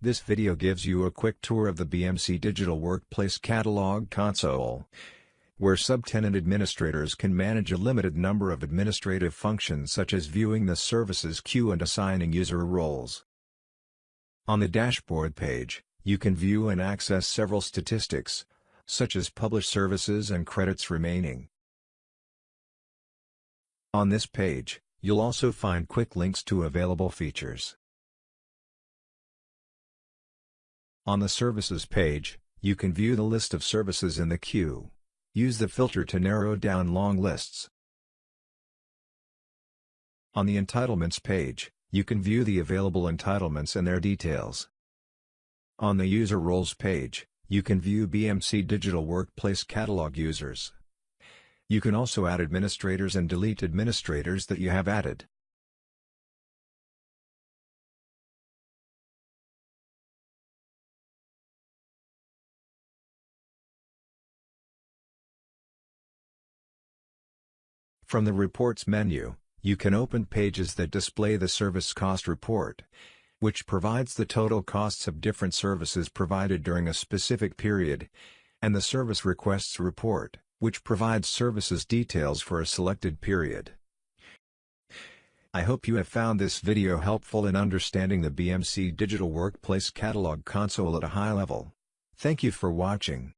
This video gives you a quick tour of the BMC Digital Workplace Catalog Console, where subtenant administrators can manage a limited number of administrative functions such as viewing the services queue and assigning user roles. On the dashboard page, you can view and access several statistics, such as published services and credits remaining. On this page, you'll also find quick links to available features. On the Services page, you can view the list of services in the queue. Use the filter to narrow down long lists. On the Entitlements page, you can view the available entitlements and their details. On the User Roles page, you can view BMC Digital Workplace Catalog users. You can also add administrators and delete administrators that you have added. From the Reports menu, you can open pages that display the Service Cost Report, which provides the total costs of different services provided during a specific period, and the Service Requests Report, which provides services details for a selected period. I hope you have found this video helpful in understanding the BMC Digital Workplace Catalog console at a high level. Thank you for watching.